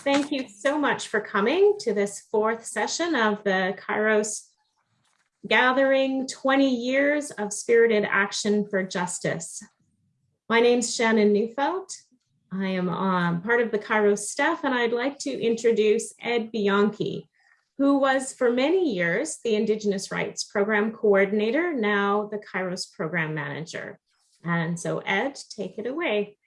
thank you so much for coming to this fourth session of the Kairos Gathering 20 Years of Spirited Action for Justice. My name's Shannon Neufeld. I am um, part of the Kairos staff and I'd like to introduce Ed Bianchi, who was for many years the Indigenous Rights Program Coordinator, now the Kairos Program Manager. And so Ed, take it away.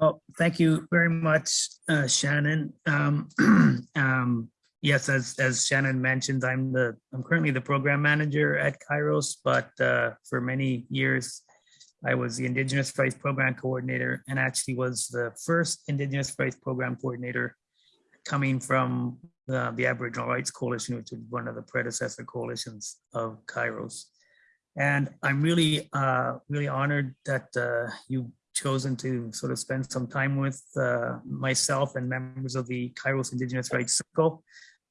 Oh, thank you very much, uh, Shannon. Um, um, yes, as as Shannon mentioned, I'm the I'm currently the program manager at Kairos, but uh, for many years I was the Indigenous Rights Program Coordinator and actually was the first Indigenous Rights Program Coordinator coming from the, the Aboriginal Rights Coalition, which is one of the predecessor coalitions of Kairos. And I'm really, uh, really honored that uh, you chosen to sort of spend some time with uh, myself and members of the Kairos Indigenous Rights Circle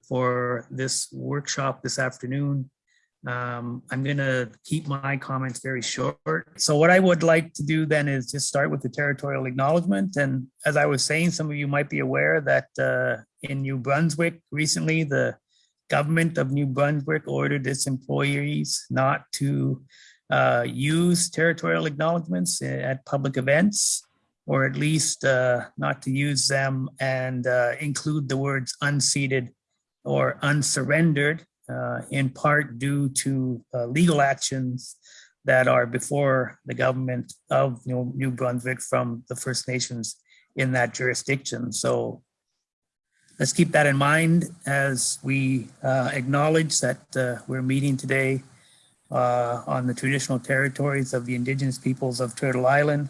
for this workshop this afternoon. Um, I'm going to keep my comments very short. So what I would like to do then is just start with the territorial acknowledgement. And as I was saying, some of you might be aware that uh, in New Brunswick recently, the government of New Brunswick ordered its employees not to uh, use territorial acknowledgements at public events, or at least uh, not to use them and uh, include the words unceded or unsurrendered, uh, in part due to uh, legal actions that are before the government of New, New Brunswick from the First Nations in that jurisdiction. So let's keep that in mind as we uh, acknowledge that we're meeting today uh, on the traditional territories of the indigenous peoples of Turtle Island,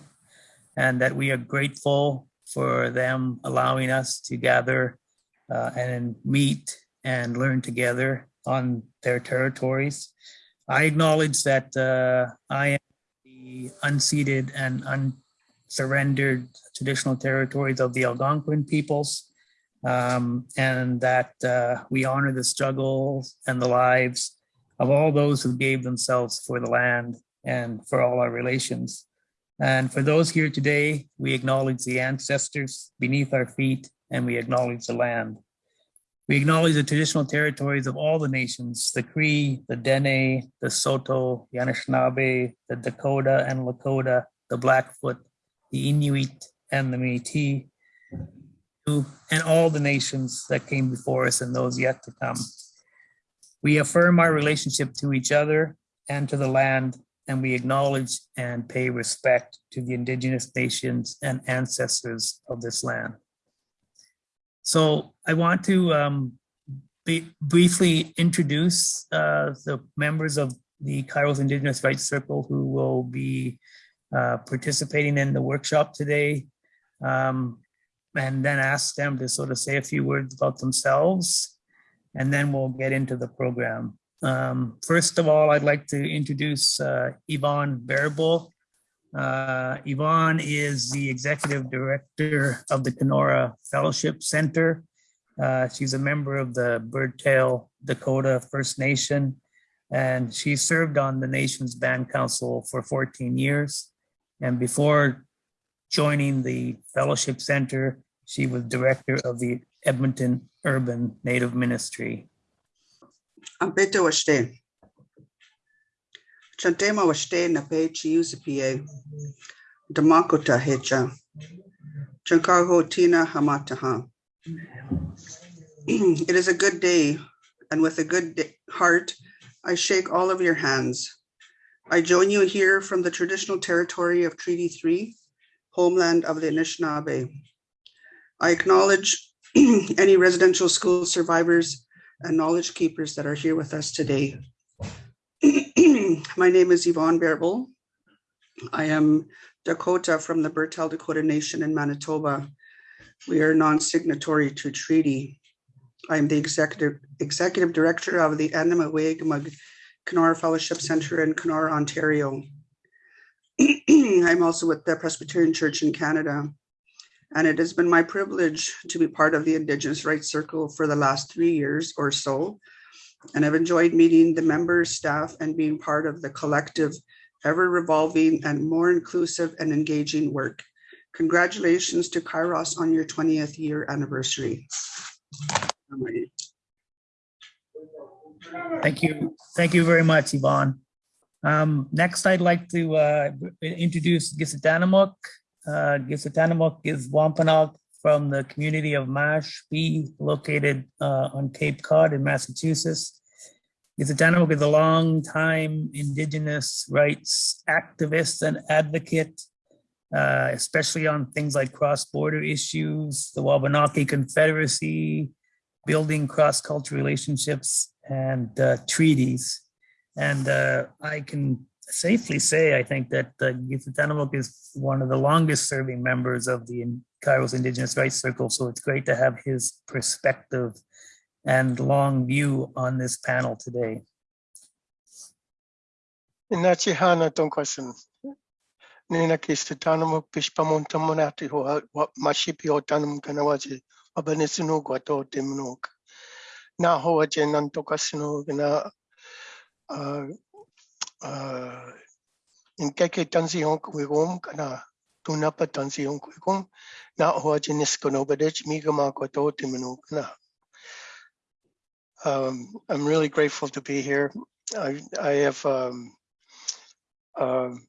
and that we are grateful for them allowing us to gather uh, and meet and learn together on their territories. I acknowledge that uh, I am the unceded and unsurrendered traditional territories of the Algonquin peoples, um, and that uh, we honor the struggles and the lives of all those who gave themselves for the land and for all our relations. And for those here today, we acknowledge the ancestors beneath our feet and we acknowledge the land. We acknowledge the traditional territories of all the nations, the Cree, the Dene, the Saulteaux, the Anishinaabe, the Dakota and Lakota, the Blackfoot, the Inuit, and the Métis, and all the nations that came before us and those yet to come. We affirm our relationship to each other and to the land, and we acknowledge and pay respect to the indigenous nations and ancestors of this land. So I want to um, briefly introduce uh, the members of the Kairos Indigenous Rights Circle who will be uh, participating in the workshop today, um, and then ask them to sort of say a few words about themselves and then we'll get into the program. Um, first of all, I'd like to introduce uh, Yvonne Bearable. Uh, Yvonne is the executive director of the Kenora Fellowship Center. Uh, she's a member of the Birdtail Dakota First Nation, and she served on the nation's band council for 14 years. And before joining the Fellowship Center, she was director of the Edmonton Urban Native Ministry. It is a good day, and with a good heart, I shake all of your hands. I join you here from the traditional territory of Treaty 3, homeland of the Anishinaabe. I acknowledge any residential school survivors and knowledge keepers that are here with us today. My name is Yvonne Bearable. I am Dakota from the Birdtail Dakota Nation in Manitoba. We are non-signatory to treaty. I am the executive executive director of the Anamaweg Kenora Fellowship Center in Kenora, Ontario. I'm also with the Presbyterian Church in Canada and it has been my privilege to be part of the Indigenous Rights Circle for the last three years or so. And I've enjoyed meeting the members, staff, and being part of the collective, ever revolving and more inclusive and engaging work Congratulations to Kairos on your 20th year anniversary. Thank you. Thank you very much, Yvonne. Um, next, I'd like to uh, introduce Gisatanamuk. Uh, Gisatanamuk is Wampanoag from the community of Mashpee, located uh, on Cape Cod in Massachusetts. Gisatanamuk is a long-time Indigenous rights activist and advocate, uh, especially on things like cross-border issues, the Wabanaki Confederacy, building cross-cultural relationships and uh, treaties. And uh, I can safely say, I think that uh, Gisatanamuk is one of the longest serving members of the Kairos Indigenous Rights Circle. So it's great to have his perspective and long view on this panel today. Inachi hana tong question. Nina kista tanamo pishpamon tamonati ho wa mashipi o tanam kanawaji wabanisino gwato timnuk. Na ho in tansi hon kuigom kana tunapa tansi hon kuigom na ho aje niskono badech migama gwato timnuk na. Um, I'm really grateful to be here. I, I have, um, um,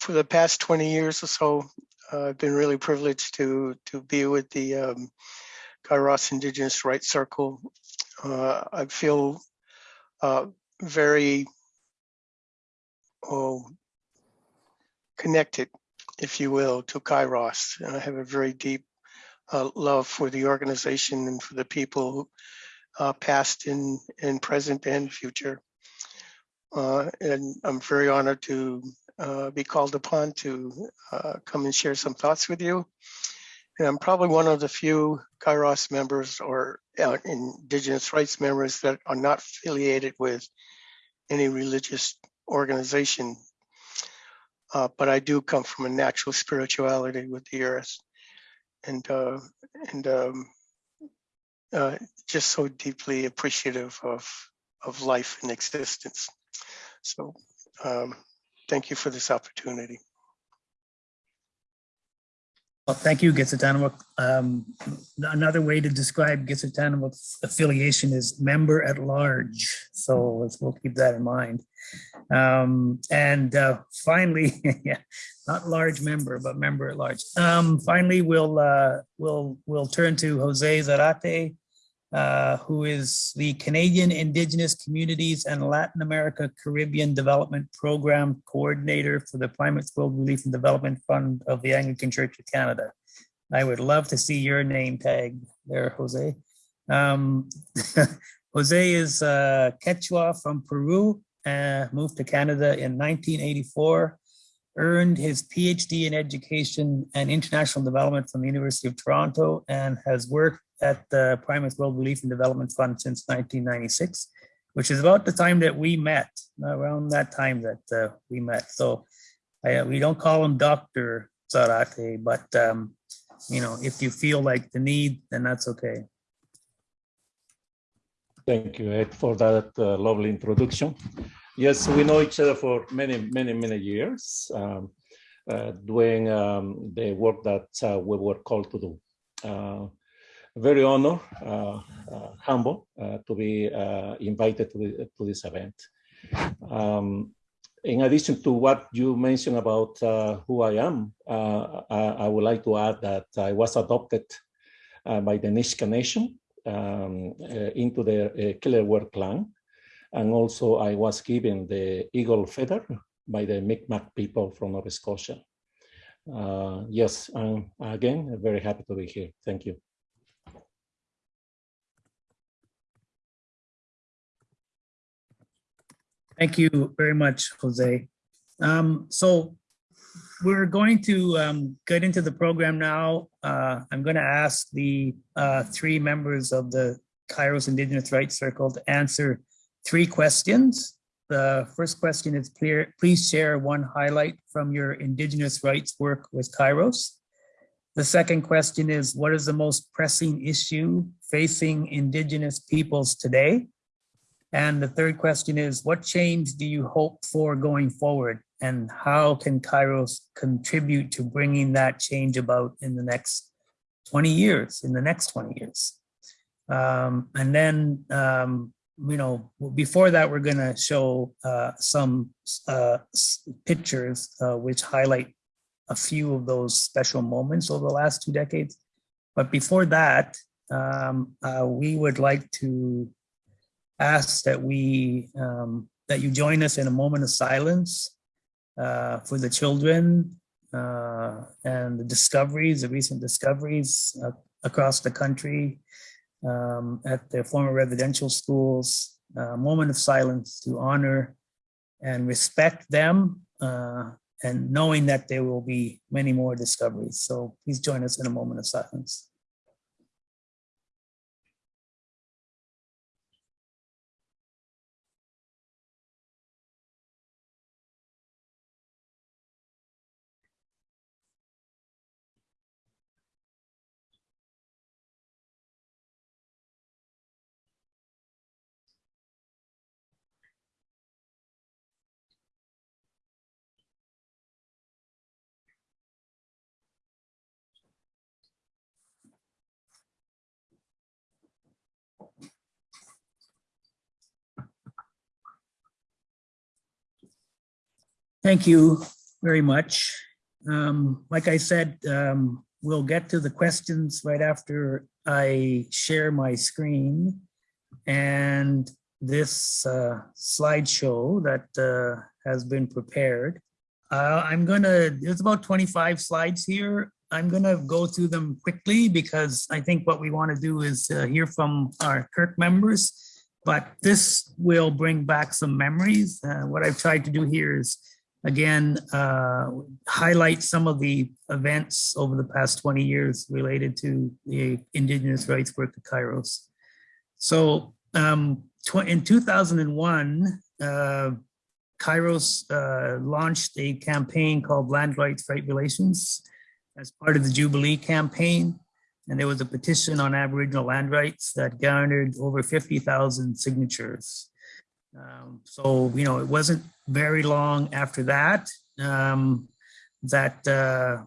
for the past 20 years or so, uh, I've been really privileged to to be with the um, Kairos Indigenous Rights Circle. Uh, I feel uh, very oh, connected, if you will, to Kairos. And I have a very deep uh, love for the organization and for the people uh, past and, and present and future. Uh, and I'm very honored to uh, be called upon to uh, come and share some thoughts with you. And I'm probably one of the few Kairos members or uh, Indigenous rights members that are not affiliated with any religious organization. Uh, but I do come from a natural spirituality with the earth. And, uh, and um, uh, just so deeply appreciative of of life and existence. So um, thank you for this opportunity. Well, thank you, Gisatanamuk. Um, another way to describe Gisatanamuk's affiliation is member at large. So let's, we'll keep that in mind. Um, and uh, finally, yeah, not large member, but member at large. Um, finally, we'll uh, we'll we'll turn to Jose Zarate, uh, who is the Canadian Indigenous Communities and Latin America Caribbean Development Program Coordinator for the Primates World Relief and Development Fund of the Anglican Church of Canada. I would love to see your name tag there, Jose. Um, Jose is uh, Quechua from Peru, uh, moved to Canada in 1984, earned his PhD in Education and International Development from the University of Toronto, and has worked at the Primates World Relief and Development Fund since 1996, which is about the time that we met, around that time that uh, we met. So I, we don't call him Dr. Zarate, but um, you know, if you feel like the need, then that's okay. Thank you, Ed, for that uh, lovely introduction. Yes, we know each other for many, many, many years, um, uh, doing um, the work that uh, we were called to do. Uh, very honored, uh, uh, humble uh, to be invited to, the, to, this event. Um, in addition to what you mentioned about who I am, I, I, would like to add that I was adopted by the Nisga'a Nation um, into the Killer clan. And also I was given the Eagle Feather by the Mi'kmaq people from Nova Scotia. Uh, yes, again very happy to be here. Thank you. Thank you very much, Jose. Um, so we're going to um, get into the program now. Uh, I'm going to ask the uh, three members of the Kairos Indigenous Rights Circle to answer three questions. The first question is. Please share one highlight from your Indigenous rights work with Kairos. The second question is, what is the most pressing issue facing Indigenous peoples today? And the third question is, what change do you hope for going forward? and how can Kairos contribute to bringing that change about in the next 20 years, in the next 20 years. Um, and then, um, you know, before that, we're going to show uh, some uh, pictures uh, which highlight a few of those special moments over the last two decades. But before that, um, uh, we would like to ask that we um, that you join us in a moment of silence uh, for the children uh, and the discoveries, the recent discoveries uh, across the country um, at their former residential schools. A moment of silence to honor and respect them uh, and knowing that there will be many more discoveries. So please join us in a moment of silence. Thank you very much. Um, Like I said, um, we'll get to the questions right after I share my screen. And this uh, slideshow that uh, has been prepared. Uh, I'm gonna, there's about 25 slides here. I'm gonna go through them quickly because I think what we want to do is uh, hear from our Kirk members. But this will bring back some memories. Uh, What I've tried to do here is again, uh, highlight some of the events over the past 20 years related to the Indigenous rights work at Kairos. So um, in 2001, uh, Kairos uh, launched a campaign called Land Rights Right Relations as part of the Jubilee campaign. And there was a petition on Aboriginal land rights that garnered over 50,000 signatures. Um, so, you know, it wasn't very long after that um, that uh,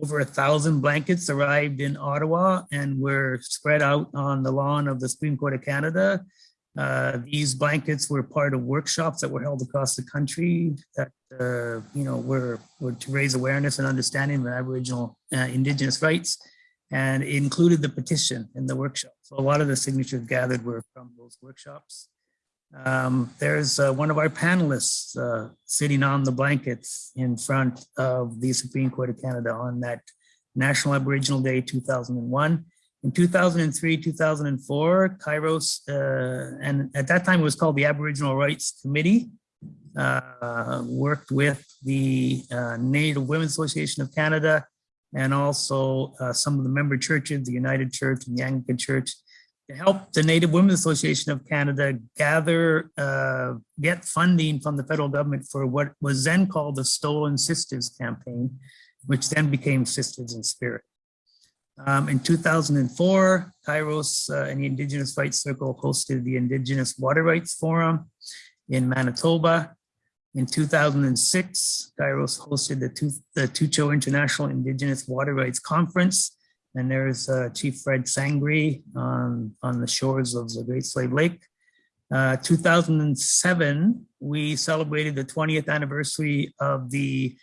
over a thousand blankets arrived in Ottawa and were spread out on the lawn of the Supreme Court of Canada. Uh, these blankets were part of workshops that were held across the country that, uh, you know, were, were to raise awareness and understanding of Aboriginal uh, Indigenous rights and included the petition in the workshop. So a lot of the signatures gathered were from those workshops. Um, there's uh, one of our panelists uh, sitting on the blankets in front of the Supreme Court of Canada on that National Aboriginal Day 2001. In 2003, 2004, Kairos, uh, and at that time it was called the Aboriginal Rights Committee, uh, worked with the uh, Native Women's Association of Canada and also uh, some of the member churches, the United Church and the Anglican Church, to help the Native Women's Association of Canada gather, uh, get funding from the federal government for what was then called the Stolen Sisters campaign, which then became Sisters in Spirit. Um, in 2004, Kairos uh, and the Indigenous Rights Circle hosted the Indigenous Water Rights Forum in Manitoba. In 2006, Kairos hosted the, Tu- the Tucho International Indigenous Water Rights Conference and there's uh, Chief Fred Sangris on, on the shores of the Great Slave Lake. Uh, 2007, we celebrated the 20th anniversary of the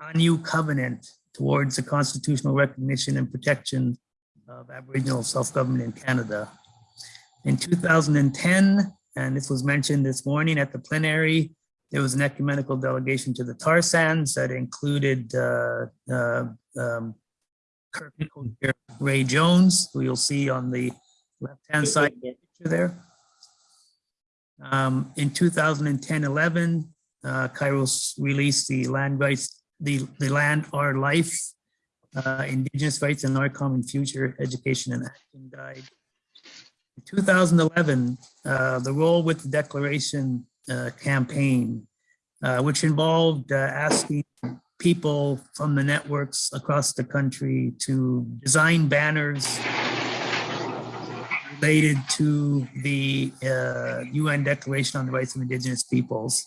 A New Covenant towards the constitutional recognition and protection of Aboriginal self-government in Canada. In 2010, and this was mentioned this morning at the plenary, there was an ecumenical delegation to the tar sands that included uh, uh, um, Kirk co-chair Ray Jones, who you'll see on the left-hand side the picture there. Um, in 2010-11, uh, Kairos released the land rights, the, the land, our life, uh, indigenous rights and our common future, education and action guide. In 2011, uh, the role with the declaration uh, campaign, uh, which involved uh, asking people from the networks across the country to design banners related to the uh, UN Declaration on the Rights of Indigenous Peoples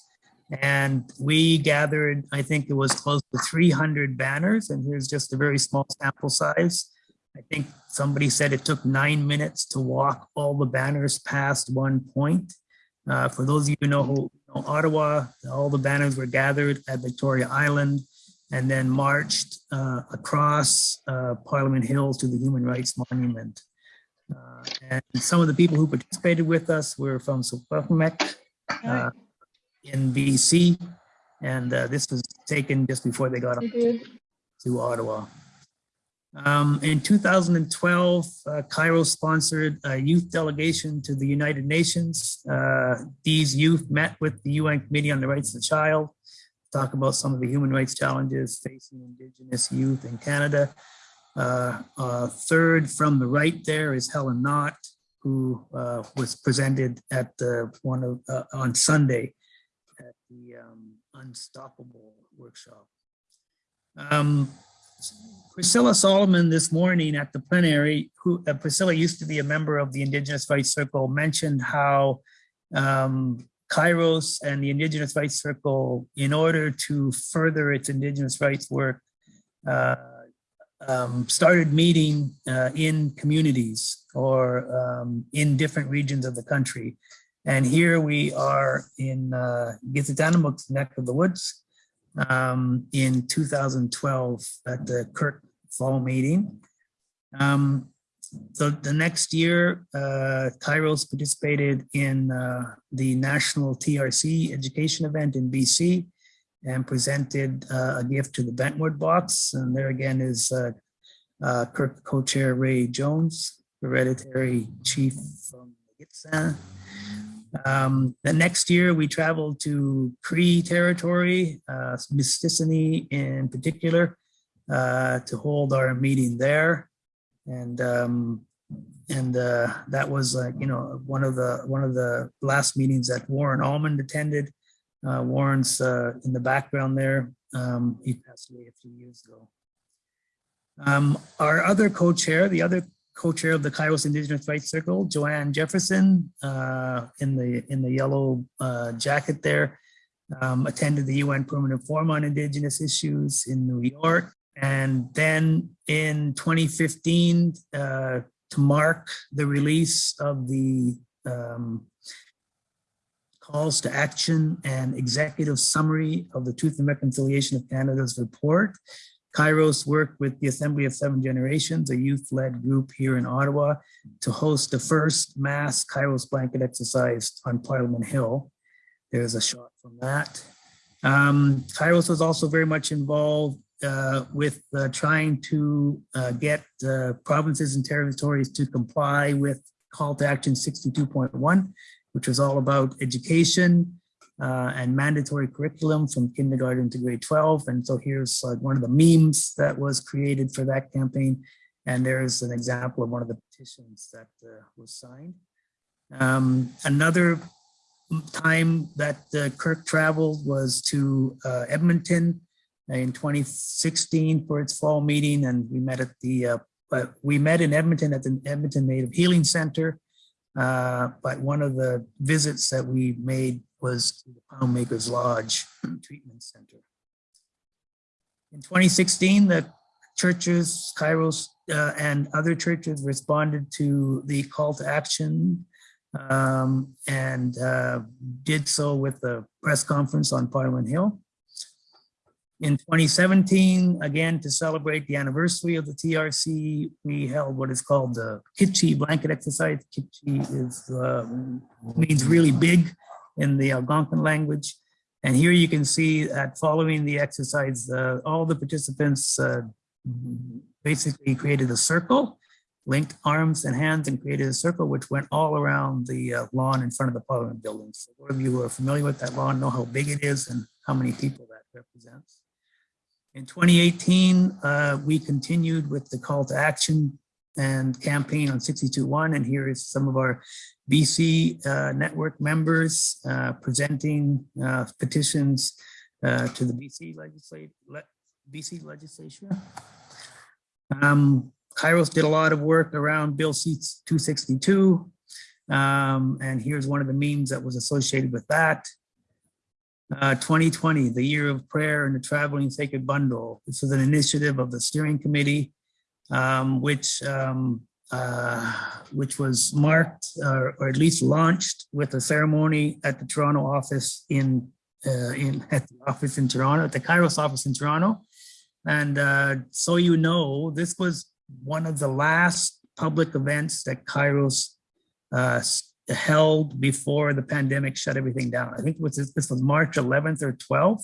And we gathered, I think it was close to 300 banners, and here's just a very small sample size. I think somebody said it took nine minutes to walk all the banners past one point. Uh, For those of you who know who know Ottawa, all the banners were gathered at Victoria Island and then marched uh, across uh, Parliament Hill to the Human Rights Monument. Uh, And some of the people who participated with us were from Secwepemc uh, in BC. And uh, this was taken just before they got up to Ottawa. Um, in 2012, uh, Kairos sponsored a youth delegation to the United Nations. Uh, these youth met with the UN Committee on the Rights of the Child, talk about some of the human rights challenges facing Indigenous youth in Canada. Uh, uh, third from the right there is Helen Knott, who uh, was presented at the one of uh, on Sunday at the um, Unstoppable workshop. Um, Priscilla Solomon this morning at the plenary, who uh, Priscilla used to be a member of the Indigenous Rights Circle, mentioned how um, Kairos and the Indigenous Rights Circle, in order to further its Indigenous rights work, uh, um, started meeting uh, in communities or um, in different regions of the country. And here we are in uh, Gitzitanamuk's neck of the woods um, in 2012 at the Kirk Fall meeting. Um, so the next year, uh, Kairos participated in uh, the national TRC education event in BC and presented uh, a gift to the Bentwood box. And there again is uh, uh, Kirk co-chair Ray Jones, hereditary chief from Gitsan. Um, the next year, we traveled to Cree territory, uh, Mistissini in particular, to hold our meeting there. And um, and uh, that was like you know one of the one of the last meetings that Warren Allmand attended. Uh, Warren's uh, in the background there. Um, he passed away a few years ago. Um, our other co-chair, the other co-chair of the Kairos Indigenous Rights Circle, Joanne Jefferson, uh, in the in the yellow uh, jacket there, um, attended the UN Permanent Forum on Indigenous Issues in New York. And then in 2015, uh, to mark the release of the um, calls to action and executive summary of the Truth and Reconciliation of Canada's report, Kairos worked with the Assembly of Seven Generations, a youth-led group here in Ottawa, to host the first mass Kairos blanket exercise on Parliament Hill. There's a shot from that. Um, Kairos was also very much involved uh, with uh, trying to uh, get uh, provinces and territories to comply with Call to Action 62.1, which was all about education, uh, and mandatory curriculum from kindergarten to grade 12. And so here's like one of the memes that was created for that campaign. And there's an example of one of the petitions that uh, was signed. Um, another time that Kirk traveled was to Edmonton in 2016 for its fall meeting. And we met at the, uh, but we met in Edmonton at the Edmonton Native Healing Center. Uh, but one of the visits that we made was to the Poundmakers Lodge Treatment Center. In 2016, the churches, Kairos uh, and other churches responded to the call to action um, and uh, did so with a press conference on Parliament Hill. In 2017, again, to celebrate the anniversary of the TRC, we held what is called the Kitchi blanket exercise. Kitchi is, uh, means really big in the Algonquin language. And here you can see that following the exercise, uh, all the participants uh, basically created a circle, linked arms and hands and created a circle which went all around the uh, lawn in front of the Parliament buildings. So those of you who are familiar with that lawn know how big it is and how many people that represents. In 2018, uh, we continued with the call to action and campaign on 62.1. And here is some of our BC uh, network members uh, presenting uh, petitions uh, to the BC legislature, le BC legislature. Um, Kairos did a lot of work around Bill C-262. Um, and here's one of the memes that was associated with that. Uh, 2020, the year of prayer and the traveling sacred bundle. This is an initiative of the steering committee, um, which um, uh, which was marked or, or at least launched with a ceremony at the Toronto office in uh, in at the office in Toronto, at the Kairos office in Toronto. And uh, so you know, this was one of the last public events that Kairos uh, held before the pandemic shut everything down. I think it was this was March 11th or 12th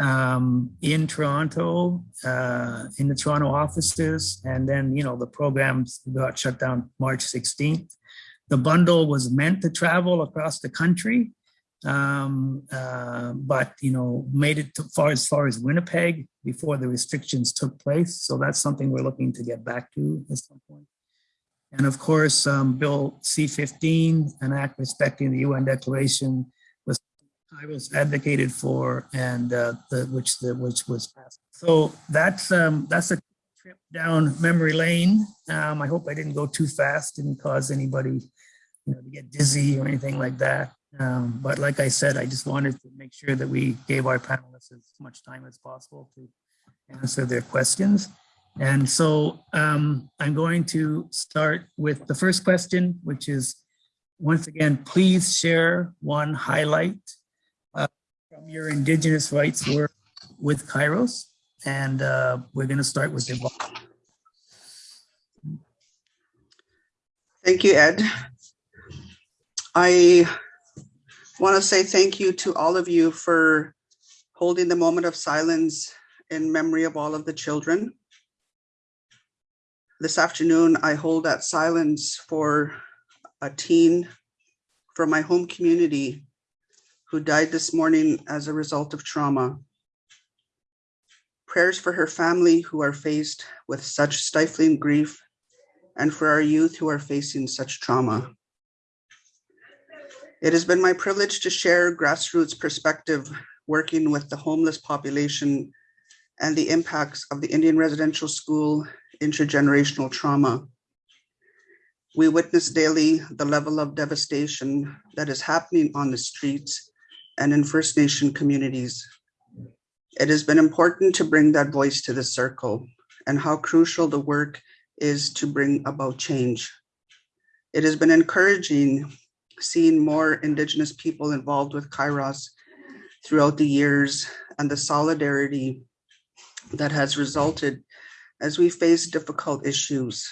um, in Toronto, uh, in the Toronto offices, and then you know the programs got shut down March 16th. The bundle was meant to travel across the country, um, uh, but you know made it to far as far as Winnipeg before the restrictions took place. So that's something we're looking to get back to at some point. And of course, um, Bill C-15, an act respecting the UN Declaration, was I was advocated for, and uh, the which the which was passed. So that's um, that's a trip down memory lane. Um, I hope I didn't go too fast, didn't cause anybody, you know, to get dizzy or anything like that. Um, but like I said, I just wanted to make sure that we gave our panelists as much time as possible to answer their questions. And so um, I'm going to start with the first question, which is, once again, please share one highlight uh, from your Indigenous rights work with Kairos. And uh, we're going to start with Yvonne. Thank you, Ed. I want to say thank you to all of you for holding the moment of silence in memory of all of the children. This afternoon, I hold that silence for a teen from my home community who died this morning as a result of trauma. Prayers for her family who are faced with such stifling grief and for our youth who are facing such trauma. It has been my privilege to share grassroots perspective working with the homeless population and the impacts of the Indian residential school intergenerational trauma. We witness daily the level of devastation that is happening on the streets and in First Nation communities. It has been important to bring that voice to the circle and how crucial the work is to bring about change. It has been encouraging seeing more Indigenous people involved with Kairos throughout the years and the solidarity that has resulted as we face difficult issues.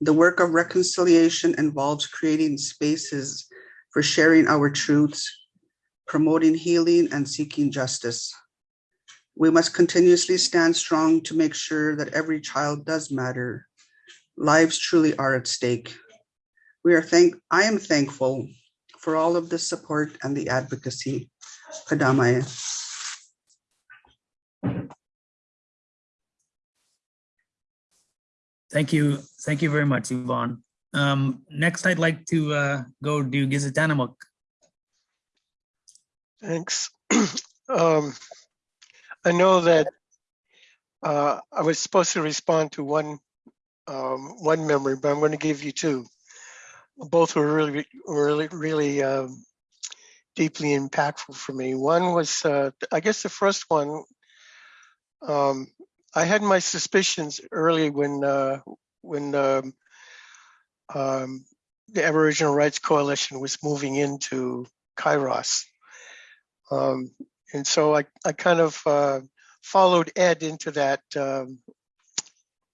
The work of reconciliation involves creating spaces for sharing our truths, promoting healing and seeking justice. We must continuously stand strong to make sure that every child does matter. Lives truly are at stake. We are thank, I am thankful for all of the support and the advocacy. Kadamaya. Thank you. Thank you very much, Yvonne. Um, next, I'd like to uh, go to Gizatanamuk. Thanks. Um, I know that uh, I was supposed to respond to one um, one memory, but I'm going to give you two. Both were really, really, really um, deeply impactful for me. One was, uh, I guess, the first one. Um, I had my suspicions early when uh, when um, um, the Aboriginal Rights Coalition was moving into Kairos. Um, and so I, I kind of uh, followed Ed into that um,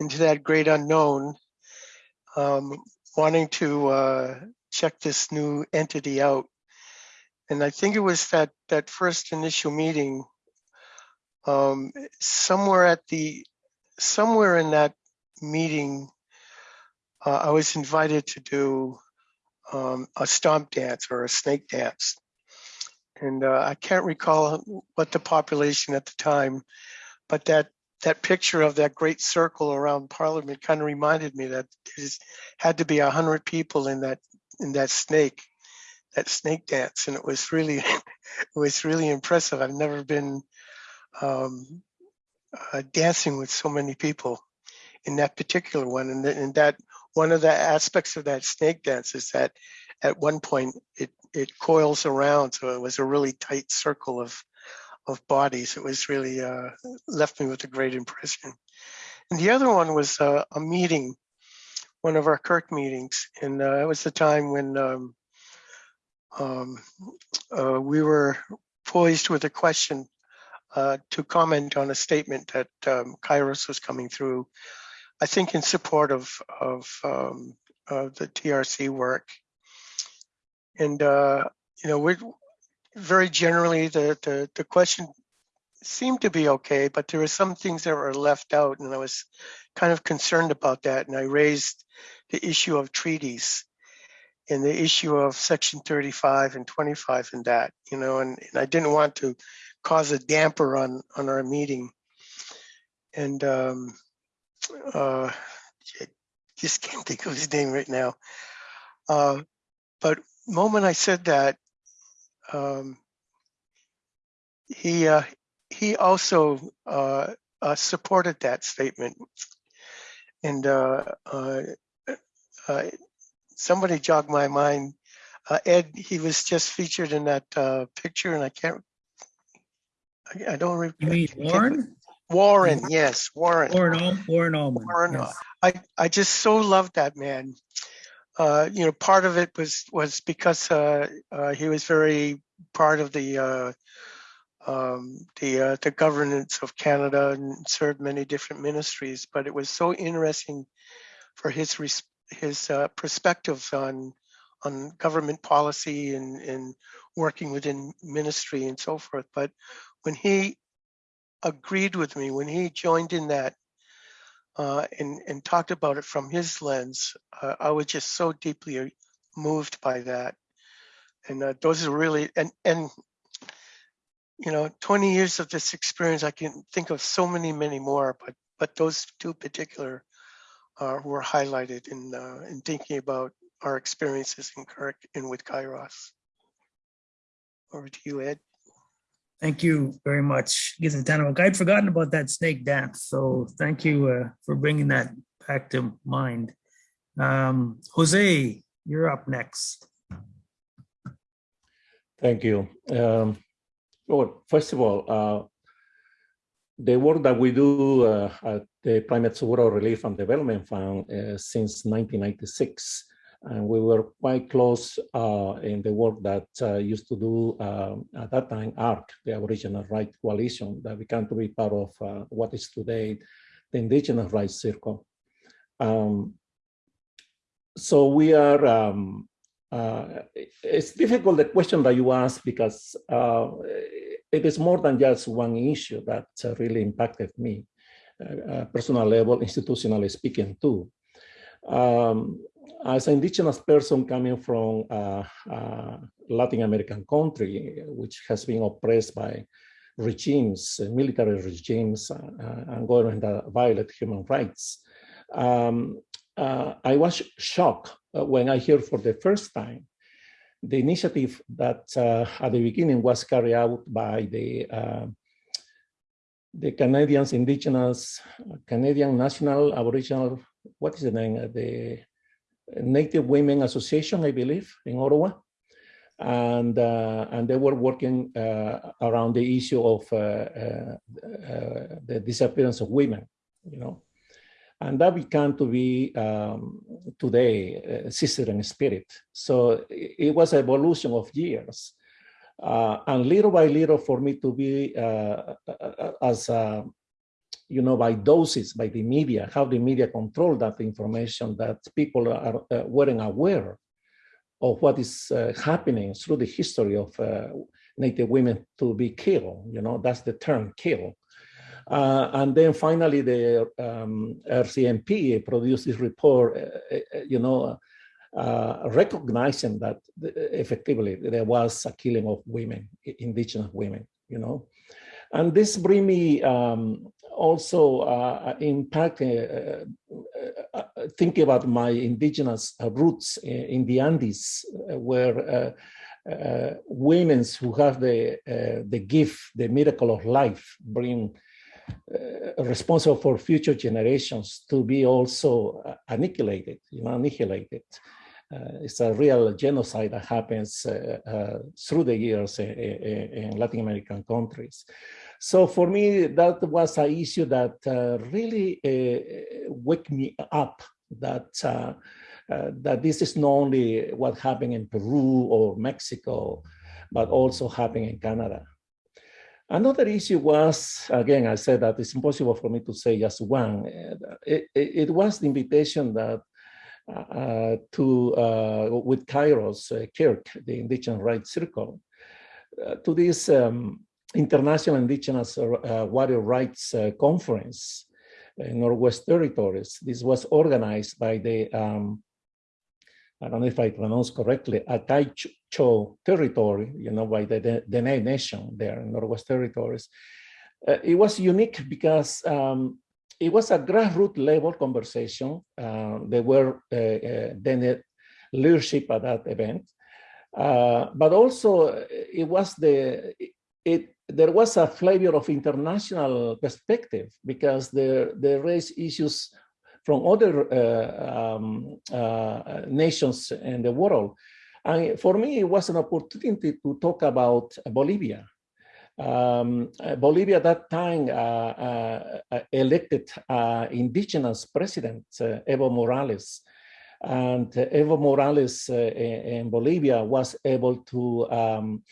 into that great unknown, um, wanting to uh, check this new entity out. And I think it was that that first initial meeting, um, somewhere at the somewhere in that meeting, uh, I was invited to do um, a stomp dance or a snake dance and uh, I can't recall what the population at the time, but that that picture of that great circle around Parliament kind of reminded me that there had to be a hundred people in that in that snake, that snake dance, and it was really it was really impressive. I've never been um, uh, dancing with so many people in that particular one, and, and that one of the aspects of that snake dance is that at one point it it coils around. So it was a really tight circle of, of bodies. It was really uh, left me with a great impression. And the other one was uh, a meeting, one of our Kirk meetings. And uh, it was the time when um, um, uh, we were poised with a question uh, to comment on a statement that um, Kairos was coming through, I think in support of, of, um, of the TRC work. And, uh, you know, we very generally, the, the, the question seemed to be okay, but there were some things that were left out and I was kind of concerned about that. And I raised the issue of treaties and the issue of section 35 and 25 and that, you know, and, and I didn't want to cause a damper on, on our meeting. And um, uh, I just can't think of his name right now. Uh, but moment I said that, um, he uh, he also uh, uh, supported that statement, and uh, uh, uh, somebody jogged my mind. Uh, Ed, he was just featured in that uh, picture, and I can't. I, I don't. re- You mean Warren? Warren, yes, Warren. Warren, Warren Allmand. Warren, yes. I, I just so loved that man. Uh, you know, part of it was was because uh, uh, he was very part of the uh, um, the uh, the governance of Canada and served many different ministries. But it was so interesting for his res- his uh, perspectives on on government policy and and working within ministry and so forth. But when he agreed with me, when he joined in that uh, and and talked about it from his lens, uh, I was just so deeply moved by that. And uh, those are really and and you know, 20 years of this experience, I can think of so many, many more, but but those two particular uh, were highlighted in uh, in thinking about our experiences in Kirk and with Kairos. Over to you, Ed. Thank you very much, Gizatano. I'd forgotten about that snake dance, so thank you uh, for bringing that back to mind. Um, Jose, you're up next. Thank you. Um, well, first of all, uh, the work that we do uh, at the Primates World Relief and Development Fund uh, since 1996, and we were quite close uh, in the work that uh, used to do um, at that time ARC, the Aboriginal Rights Coalition, that began to be part of uh, what is today the Indigenous Rights Circle. Um, so we are um, uh, it's difficult the question that you ask because uh, it is more than just one issue that uh, really impacted me, personal level, institutionally speaking too. Um, as an indigenous person coming from a Latin American country, which has been oppressed by regimes, military regimes, and government that violate human rights, um, uh, I was shocked uh, when I heard for the first time the initiative that uh, at the beginning was carried out by the the Canadians Indigenous Canadian National Aboriginal what is the name the Native Women Association I believe in Ottawa and uh, and they were working uh, around the issue of uh, the disappearance of women you know and that began to be um, today uh, sister in spirit. So it, it was evolution of years. Uh, and little by little for me to be uh, as, you know, by doses, by the media, how the media control that information that people are, weren't aware of what is happening through the history of Native women to be killed, you know, that's the term kill. Uh, and then finally, the um, RCMP produced this report, uh, you know, uh, recognizing that effectively there was a killing of women, indigenous women, you know. And this bring me um, also uh, impact, uh, uh, thinking about my indigenous roots in, the Andes, where women who have the, the gift, the miracle of life, bring uh, responsible for future generations to be also uh, annihilated, you know, annihilated. Uh, it's a real genocide that happens uh, uh, through the years in, in, Latin American countries. So for me, that was an issue that really wake me up that uh, that this is not only what happened in Peru or Mexico, but also happening in Canada. Another issue was, again, I said that it's impossible for me to say just one. It, it, it was the invitation that to, uh, with Kairos uh, Kirk, the Indigenous Rights Circle, uh, to this um, International Indigenous uh, Water Rights uh, Conference in Northwest Territories. This was organized by the um, I don't know if I pronounce correctly, Ataicho territory, you know, by the Dene Nation there in Northwest Territories. Uh, it was unique because um, it was a grassroots level conversation. Uh, there were uh, uh Dene leadership at that event, uh, but also it was the, it, there was a flavor of international perspective because they, they raised issues from other um, nations in the world. And for me, it was an opportunity to talk about Bolivia. Um, Bolivia at that time uh, uh, elected uh, indigenous president, Evo Morales. And Evo Morales in Bolivia was able to um,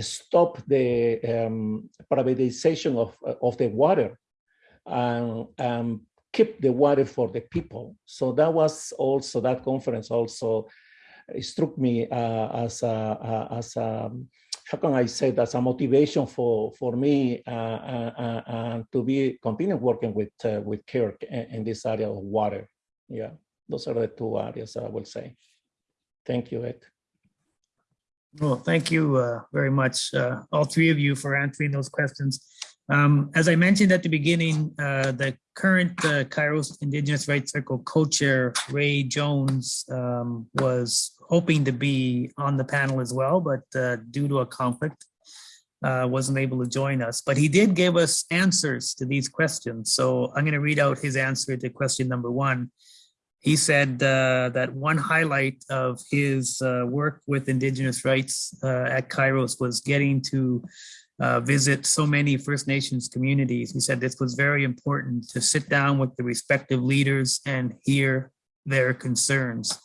stop the um, privatization of, of the water and, and keep the water for the people. So that was also, that conference also struck me uh, as a, uh, as a, how can I say that's a motivation for for me uh, uh, uh, uh to be continue working with with Kirk in, in, this area of water. Yeah, those are the two areas I will say. Thank you, Ed. Well, thank you very much, all three of you, for answering those questions. Um, as I mentioned at the beginning, uh, the current uh, Kairos Indigenous Rights Circle co-chair, Ray Jones, um, was hoping to be on the panel as well, but uh, due to a conflict, uh, wasn't able to join us. But he did give us answers to these questions. So I'm going to read out his answer to question number one. He said uh, that one highlight of his uh, work with Indigenous rights at Kairos was getting to uh, visit so many First Nations communities. He said this was very important to sit down with the respective leaders and hear their concerns.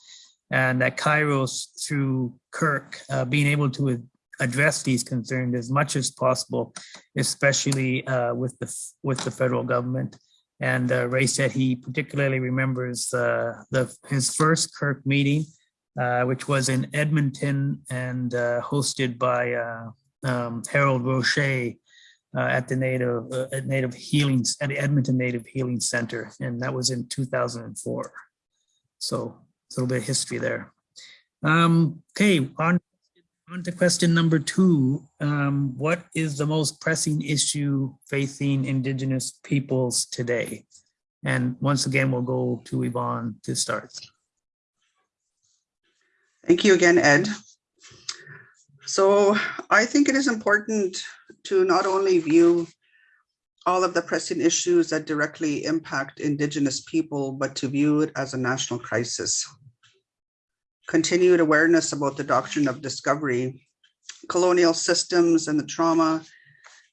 And that Kairos, through Kirk, uh, being able to address these concerns as much as possible, especially uh, with the with the federal government. And uh, Ray said he particularly remembers uh, the his first Kirk meeting, uh, which was in Edmonton and uh, hosted by um, Harold Roche at the Native at Native Healing at the Edmonton Native Healing Center, and that was in 2004. So a little bit of history there. Um, okay, on on to question number two. Um, what is the most pressing issue facing Indigenous peoples today? And once again, we'll go to Yvonne to start. Thank you again, Ed. So I think it is important to not only view all of the pressing issues that directly impact Indigenous people, but to view it as a national crisis. Continued awareness about the doctrine of discovery, colonial systems and the trauma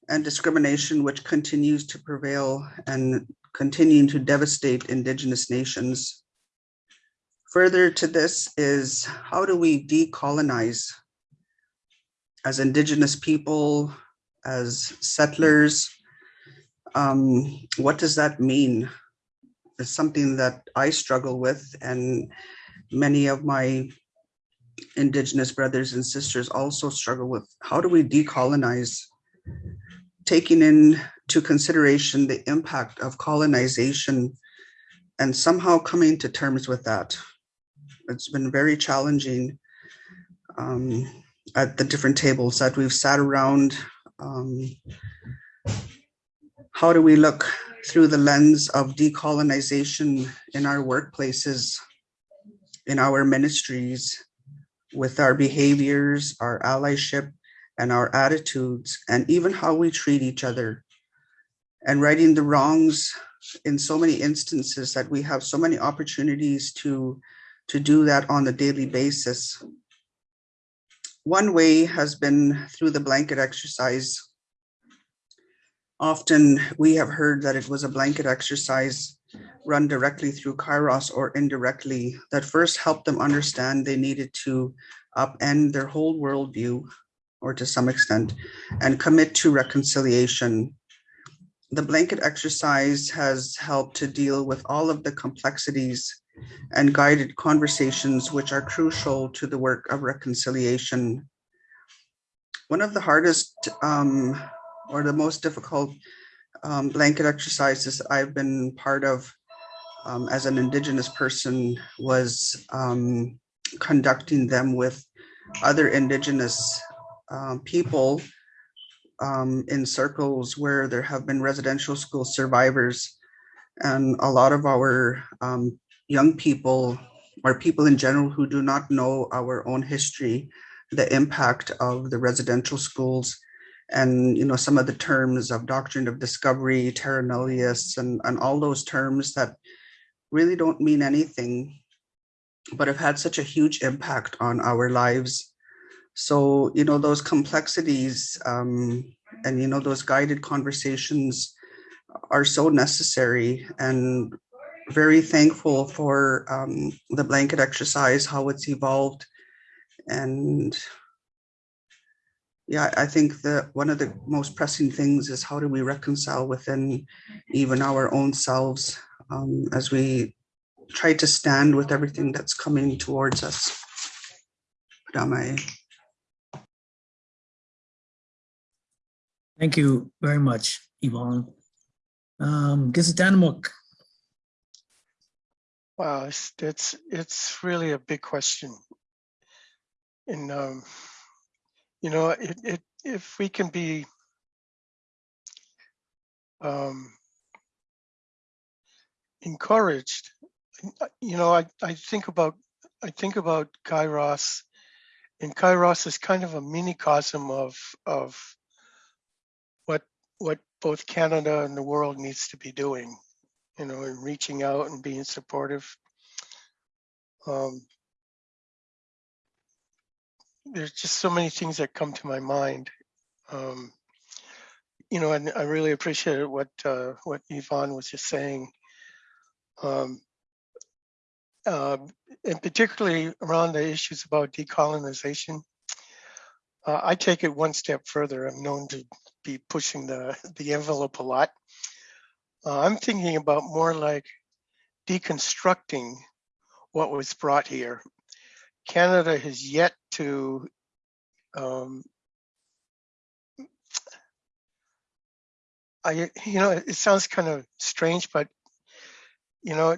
and discrimination which continues to prevail and continuing to devastate Indigenous nations. Further to this is how do we decolonize as indigenous people, as settlers, um, what does that mean? It's something that I struggle with and many of my indigenous brothers and sisters also struggle with. How do we decolonize? Taking into consideration the impact of colonization and somehow coming to terms with that. It's been very challenging. Um, at the different tables that we've sat around. Um, how do we look through the lens of decolonization in our workplaces, in our ministries, with our behaviors, our allyship, and our attitudes, and even how we treat each other, and righting the wrongs in so many instances that we have so many opportunities to to do that on a daily basis. One way has been through the blanket exercise. Often we have heard that it was a blanket exercise run directly through Kairos or indirectly that first helped them understand they needed to upend their whole worldview or to some extent and commit to reconciliation. The blanket exercise has helped to deal with all of the complexities and guided conversations which are crucial to the work of reconciliation. One of the hardest um, or the most difficult um, blanket exercises I've been part of um, as an Indigenous person was um, conducting them with other Indigenous um, people um, in circles where there have been residential school survivors. And a lot of our um, young people or people in general who do not know our own history, the impact of the residential schools and you know some of the terms of doctrine of discovery, terra nullius, and, and all those terms that really don't mean anything, but have had such a huge impact on our lives. So, you know, those complexities um, and, you know, those guided conversations are so necessary and very thankful for um, the blanket exercise, how it's evolved. And yeah, I think that one of the most pressing things is how do we reconcile within even our own selves um, as we try to stand with everything that's coming towards us. Padame. Thank you very much, Yvonne. Um, Gisitanamuk, Wow, it's, it's, it's really a big question. And, um, you know, it, it, if we can be, um, encouraged, you know, I, I think about, I think about Kairos and Kairos is kind of a minicosm of, of what, what both Canada and the world needs to be doing you know, and reaching out and being supportive. Um, there's just so many things that come to my mind. Um, you know, and I really appreciated what uh, what Yvonne was just saying. Um, uh, and particularly around the issues about decolonization. Uh, I take it one step further. I'm known to be pushing the, the envelope a lot. Uh, I'm thinking about more like deconstructing what was brought here. Canada has yet to um, I, you know, it sounds kind of strange, but you know,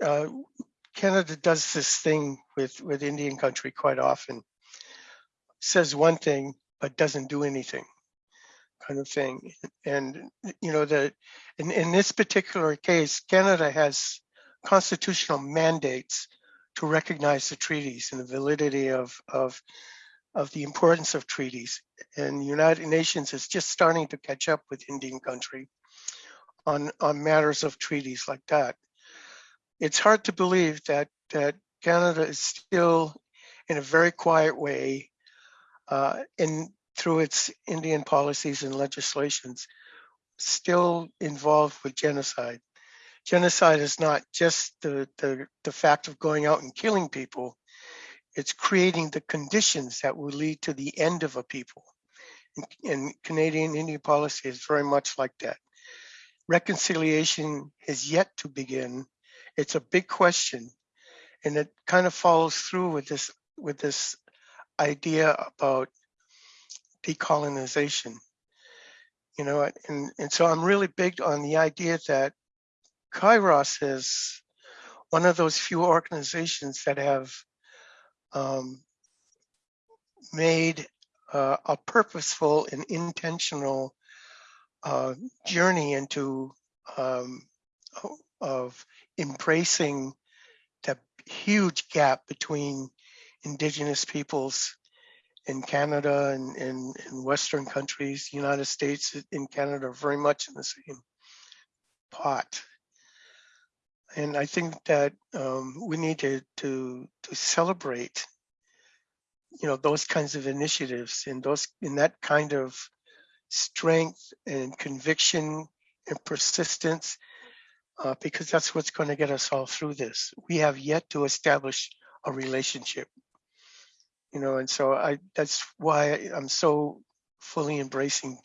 uh, Canada does this thing with with Indian country quite often. Says one thing but doesn't do anything kind of thing. And, you know, that in, in this particular case, Canada has constitutional mandates to recognize the treaties and the validity of, of, of the importance of treaties. And the United Nations is just starting to catch up with Indian country on, on matters of treaties like that. It's hard to believe that, that Canada is still in a very quiet way uh, in through its Indian policies and legislations, still involved with genocide. Genocide is not just the, the, the fact of going out and killing people, it's creating the conditions that will lead to the end of a people. And, and Canadian Indian policy is very much like that. Reconciliation is yet to begin. It's a big question, and it kind of follows through with this with this idea about decolonization. You know, and, and so I'm really big on the idea that Kairos is one of those few organizations that have um, made uh, a purposeful and intentional uh, journey into um, of embracing the huge gap between indigenous peoples in Canada and in, Western countries, United States and Canada are very much in the same pot. And I think that um, we need to, to, to celebrate, you know, those kinds of initiatives and those, in that kind of strength and conviction and persistence, uh, because that's what's going to get us all through this. We have yet to establish a relationship, you know, and so I, that's why I'm so fully embracing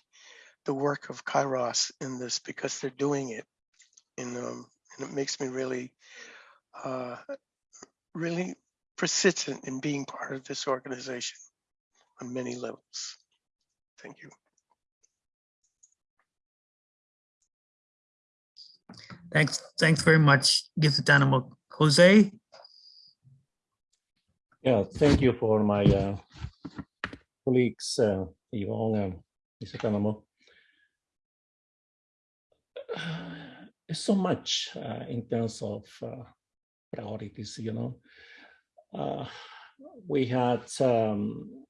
the work of Kairos in this because they're doing it. And, um, and it makes me really, uh, really persistent in being part of this organization on many levels. Thank you. Thanks, thanks very much, Gitatanamo. Jose? Yeah, thank you for my uh, colleagues, uh, Yvonne and Mr. Tanamo. So much uh, in terms of uh, priorities, you know. Uh, we had um,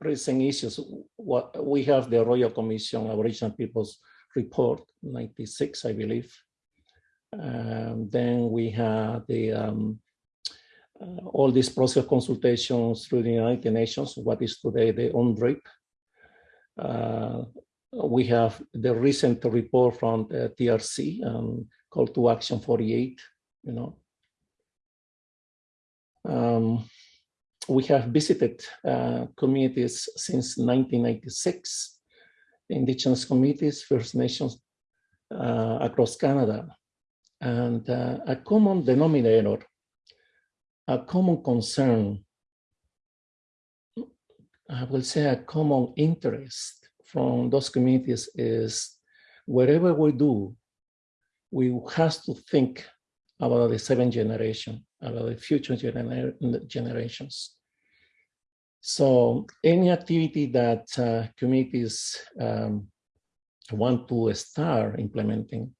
pressing issues. What we have the Royal Commission Aboriginal Peoples Report, 96, I believe. Um, then we had the um, uh, all these process consultations through the United Nations, what is today the UNDRIP. Uh, we have the recent report from uh, TRC, um, Call to Action 48, you know. Um, we have visited uh, communities since 1996, Indigenous communities, First Nations uh, across Canada. And uh, a common denominator a common concern, I will say a common interest from those communities is wherever we do, we have to think about the seventh generation, about the future gener generations. So any activity that uh, communities um, want to start implementing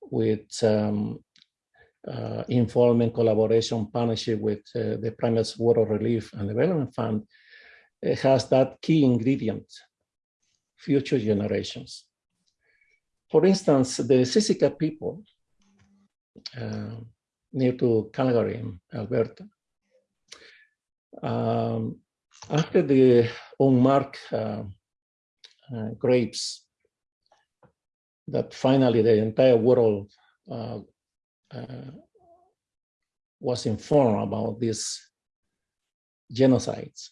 with um, uh, involvement, collaboration, partnership with uh, the Primates World Relief and Development Fund, has that key ingredient, future generations. For instance, the Siksika people uh, near to Calgary, Alberta, um, after the unmarked uh, uh, grapes that finally the entire world uh, uh, was informed about these genocides.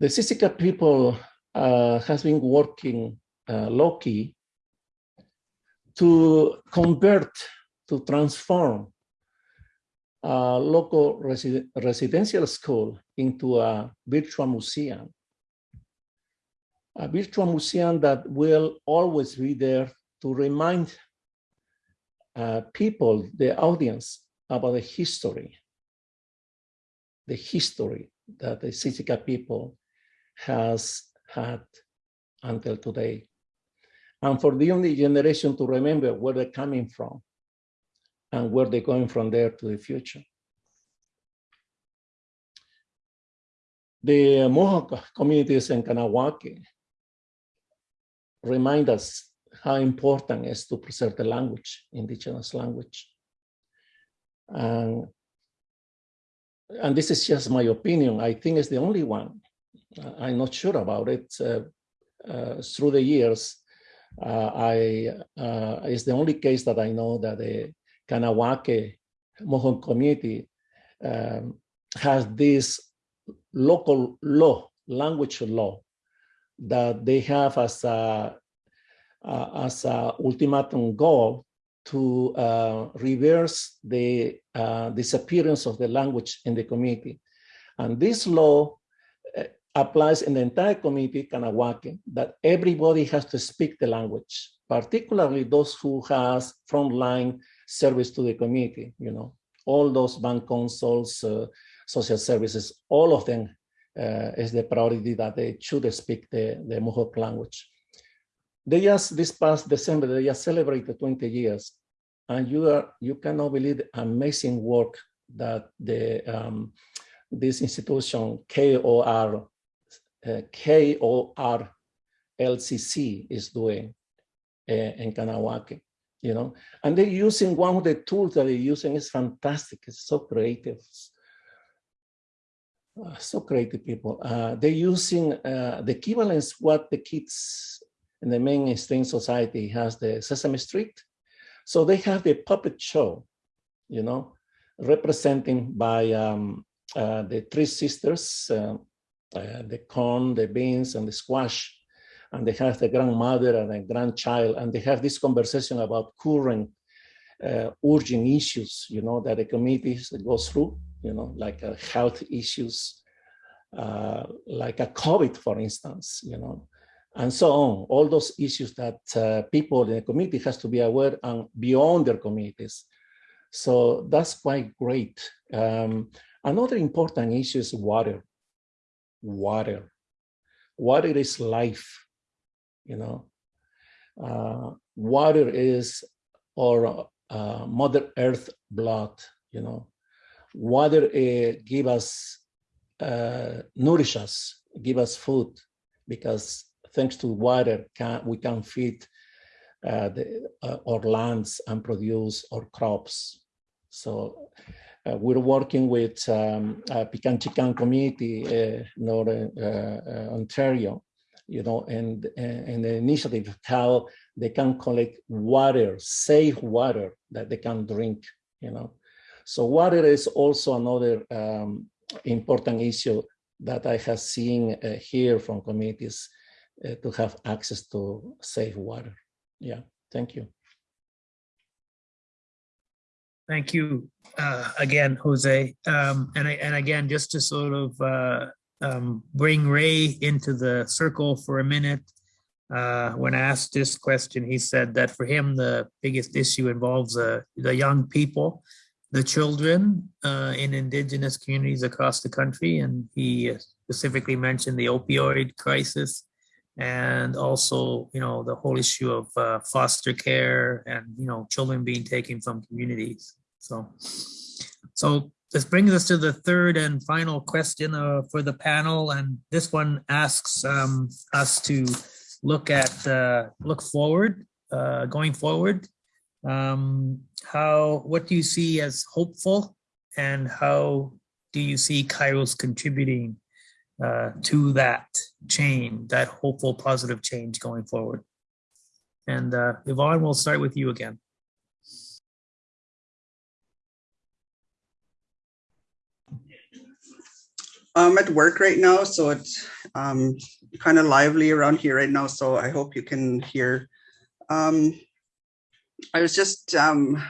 The Siksika people uh, has been working uh, low-key to convert, to transform a local resi residential school into a virtual museum. A virtual museum that will always be there to remind uh, people, the audience, about the history, the history that the Siksika people has had until today. And for the only generation to remember where they're coming from and where they're going from there to the future. The Mohawk communities in Kahnawake remind us how important it is to preserve the language, indigenous language. And, and this is just my opinion. I think it's the only one. I'm not sure about it. Uh, uh, through the years, uh, I it's the only case that I know that the Kahnawake Mohawk community um, has this local law, language law, that they have as a uh, as a ultimatum goal to uh, reverse the uh, disappearance of the language in the community. And this law applies in the entire community, Kahnawake, that everybody has to speak the language, particularly those who has frontline service to the community, you know, all those bank consuls, uh, social services, all of them uh, is the priority that they should speak the, the Mohawk language. They just, this past December, they just celebrated 20 years. And you are, you cannot believe the amazing work that the, um, this institution, KOR, uh, KOR LCC is doing uh, in Kahnawake, you know, and they're using one of the tools that they're using is fantastic. It's so creative. Uh, so creative people. Uh, they're using uh, the equivalence what the kids in the mainstream society has the Sesame Street. So they have the puppet show, you know, representing by um, the three sisters, uh, uh, the corn, the beans, and the squash. And they have the grandmother and the grandchild, and they have this conversation about current urgent issues, you know, that the communities goes through you know, like uh, health issues, uh, like a COVID, for instance, you know, and so on. All those issues that uh, people in the community has to be aware and beyond their communities. So that's quite great. Um, another important issue is water. Water. Water is life, you know. Uh, water is our uh, Mother Earth blood, you know water uh, give us, uh, nourish us, give us food, because thanks to water, can, we can feed uh, the, uh, our lands and produce our crops. So uh, we're working with um, Pikangikum community, uh, Northern Ontario, you know, and, and the initiative how they can collect water, safe water that they can drink, you know. So water is also another um, important issue that I have seen uh, here from communities uh, to have access to safe water. Yeah, thank you. Thank you uh, again, Jose. Um, and, and again, just to sort of uh, um, bring Ray into the circle for a minute, uh, when I asked this question, he said that for him, the biggest issue involves uh, the young people the children uh, in indigenous communities across the country. And he specifically mentioned the opioid crisis and also, you know, the whole issue of uh, foster care and, you know, children being taken from communities. So, so this brings us to the third and final question uh, for the panel. And this one asks um, us to look at, uh, look forward, uh, going forward um, how, what do you see as hopeful and how do you see Kairos contributing uh, to that change, that hopeful positive change going forward? And uh, Yvonne, we'll start with you again. I'm at work right now, so it's um, kind of lively around here right now. So I hope you can hear. Um, I was just um,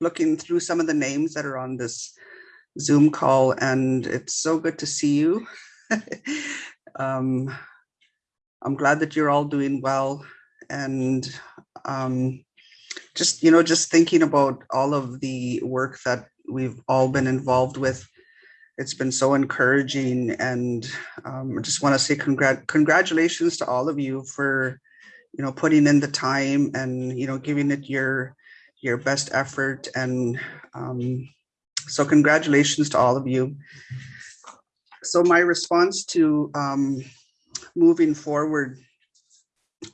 looking through some of the names that are on this Zoom call, and it's so good to see you. um, I'm glad that you're all doing well, and um, just you know, just thinking about all of the work that we've all been involved with. It's been so encouraging, and um, I just want to say congrat congratulations to all of you for you know, putting in the time and, you know, giving it your, your best effort. And um, so congratulations to all of you. So my response to um, moving forward,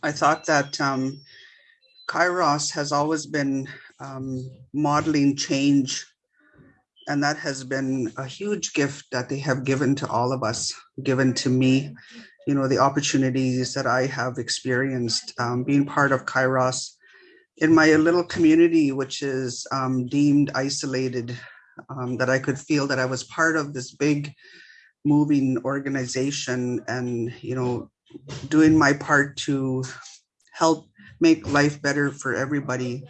I thought that um, Kairos has always been um, modeling change and that has been a huge gift that they have given to all of us, given to me. You know, the opportunities that I have experienced um, being part of Kairos in my little community, which is um, deemed isolated, um, that I could feel that I was part of this big moving organization and, you know, doing my part to help make life better for everybody.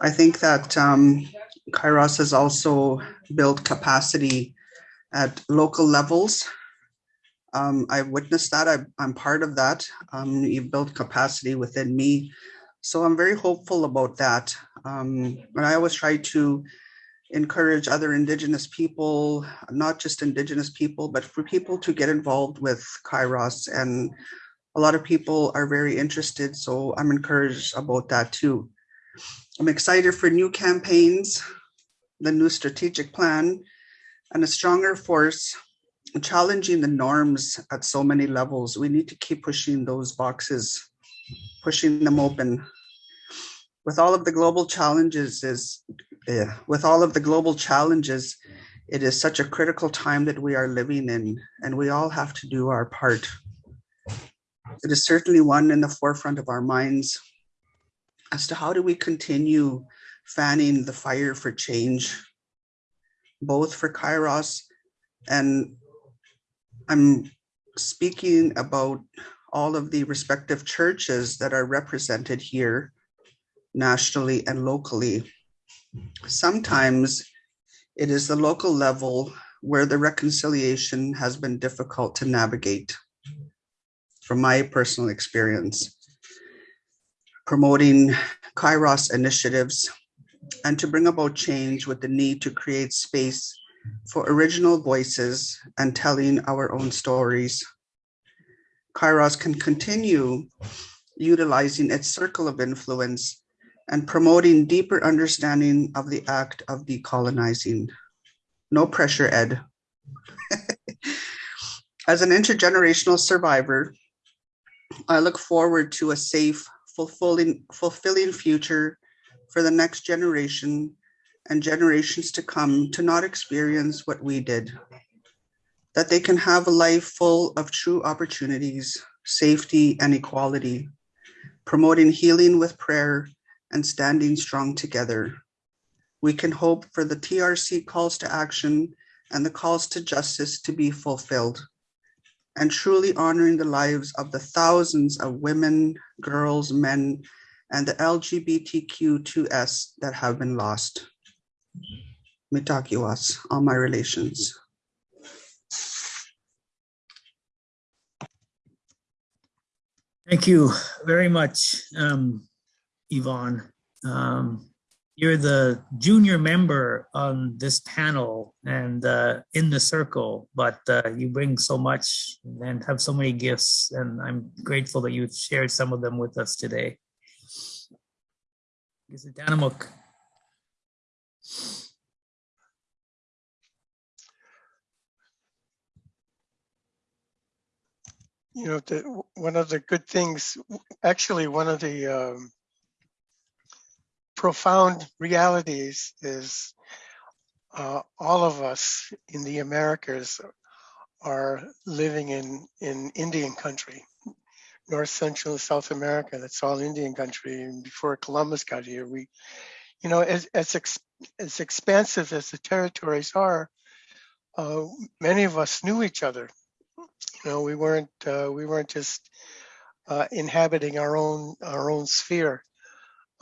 I think that um, Kairos has also built capacity at local levels um, I've witnessed that. I, am part of that. Um, you've built capacity within me. So I'm very hopeful about that. Um, and I always try to encourage other Indigenous people, not just Indigenous people, but for people to get involved with Kairos. And a lot of people are very interested. So I'm encouraged about that too. I'm excited for new campaigns, the new strategic plan, and a stronger force challenging the norms at so many levels. We need to keep pushing those boxes, pushing them open. With all of the global challenges is with all of the global challenges, it is such a critical time that we are living in, and we all have to do our part. It is certainly one in the forefront of our minds as to how do we continue fanning the fire for change, both for Kairos and I'm speaking about all of the respective churches that are represented here nationally and locally. Sometimes it is the local level where the reconciliation has been difficult to navigate. From my personal experience, promoting Kairos initiatives and to bring about change with the need to create space for original voices and telling our own stories. Kairos can continue utilizing its circle of influence and promoting deeper understanding of the act of decolonizing. No pressure, Ed. As an intergenerational survivor, I look forward to a safe, fulfilling, fulfilling future for the next generation and generations to come to not experience what we did. That they can have a life full of true opportunities, safety, and equality, promoting healing with prayer and standing strong together. We can hope for the TRC calls to action and the calls to justice to be fulfilled and truly honoring the lives of the thousands of women, girls, men, and the LGBTQ2S that have been lost. Mitakiwas, all my relations. Thank you very much, um, Yvonne. Um, you're the junior member on this panel and uh, in the circle, but uh, you bring so much and have so many gifts, and I'm grateful that you shared some of them with us today. Is it Danamuk? You know, the, one of the good things, actually, one of the um, profound realities is uh, all of us in the Americas are living in, in Indian country, North Central South America. That's all Indian country. And before Columbus got here, we, you know, as as, ex, as expansive as the territories are, uh, many of us knew each other. You know, we weren't uh, we weren't just uh, inhabiting our own our own sphere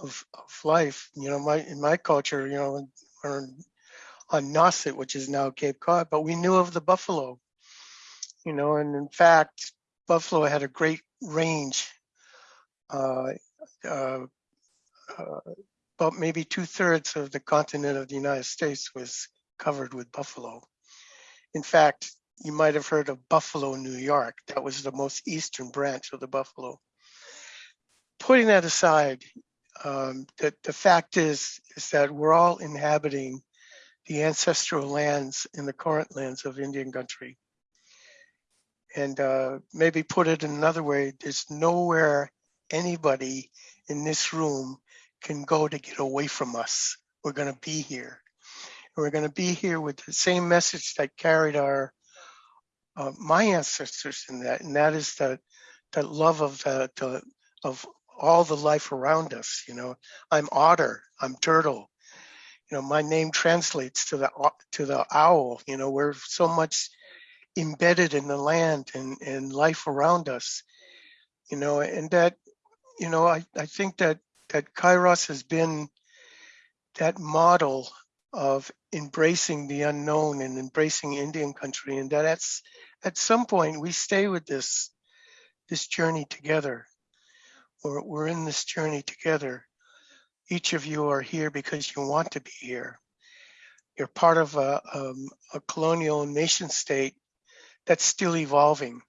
of, of life. You know, my in my culture, you know, on Nauset, which is now Cape Cod, but we knew of the buffalo. You know, and in fact, buffalo had a great range. Uh, uh, uh, about maybe two thirds of the continent of the United States was covered with buffalo. In fact, you might have heard of Buffalo, New York. That was the most eastern branch of the buffalo. Putting that aside, um, the, the fact is, is that we're all inhabiting the ancestral lands and the current lands of Indian country. And uh, maybe put it in another way, there's nowhere anybody in this room can go to get away from us. We're going to be here. And we're going to be here with the same message that carried our uh, my ancestors in that, and that is that that love of the, the of all the life around us. You know, I'm otter, I'm turtle. You know, my name translates to the to the owl. You know, we're so much embedded in the land and, and life around us. You know, and that, you know, I, I think that that Kairos has been that model of embracing the unknown and embracing Indian country, and that that's at some point we stay with this this journey together. We're, we're in this journey together. Each of you are here because you want to be here. You're part of a, um, a colonial nation state that's still evolving.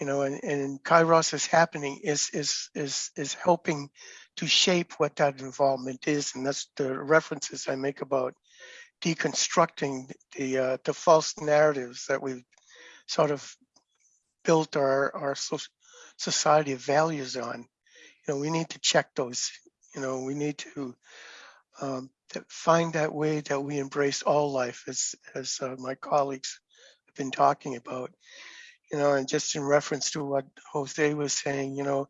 You know, and, and Kairos is happening is is is is helping to shape what that involvement is, and that's the references I make about deconstructing the uh, the false narratives that we've sort of built our our society of values on. You know, we need to check those You know, we need to um, find that way that we embrace all life, as as uh, my colleagues have been talking about. You know, and just in reference to what Jose was saying, you know,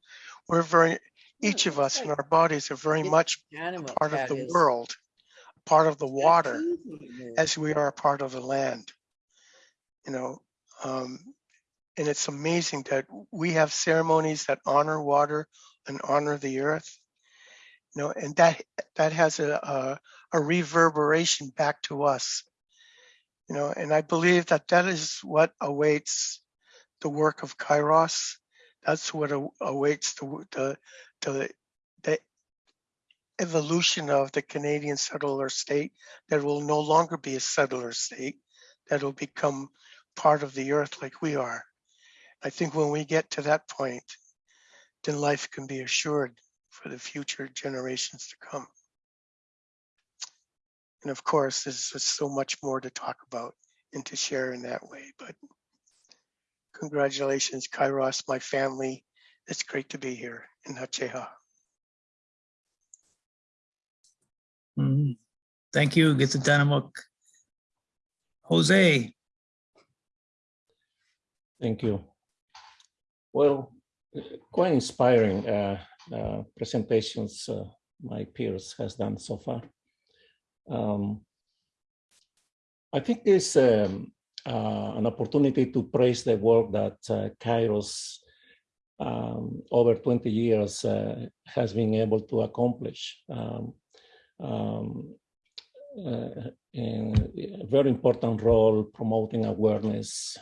we're very each of us in our bodies are very much Animal part of the world, part of the water, as we are a part of the land. You know, um, and it's amazing that we have ceremonies that honor water and honor the earth. You know, and that that has a, a a reverberation back to us. You know, and I believe that that is what awaits the work of Kairos. That's what awaits the the the, the evolution of the Canadian settler state that will no longer be a settler state, that will become part of the earth like we are. I think when we get to that point, then life can be assured for the future generations to come. And of course, there's just so much more to talk about and to share in that way, but congratulations, Kairos, my family. It's great to be here in Hacheha. Mhm. Thank you, Gitsatanamok. Jose, Thank you. Well, quite inspiring uh, uh, presentations uh, my peers has done so far. Um, I think it's um, uh, an opportunity to praise the work that uh, Kairos um, over 20 years uh, has been able to accomplish. Um, um, in a very important role promoting awareness,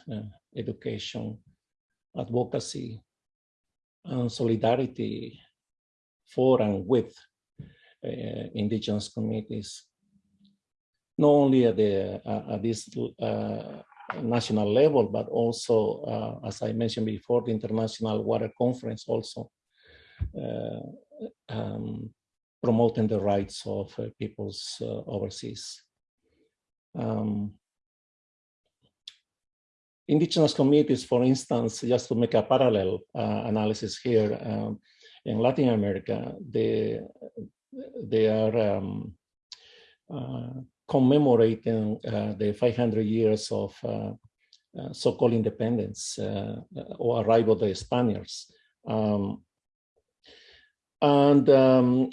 education, advocacy, and solidarity for and with uh, indigenous communities, not only at the uh, at this uh, national level, but also, uh, as I mentioned before, the International Water Conference also uh, um, promoting the rights of uh, peoples overseas. Um, indigenous communities, for instance, just to make a parallel uh, analysis here, um, in Latin America, they, they are um, uh, commemorating uh, the 500 years of uh, uh, so-called independence uh, or arrival of the Spaniards. Um, and um,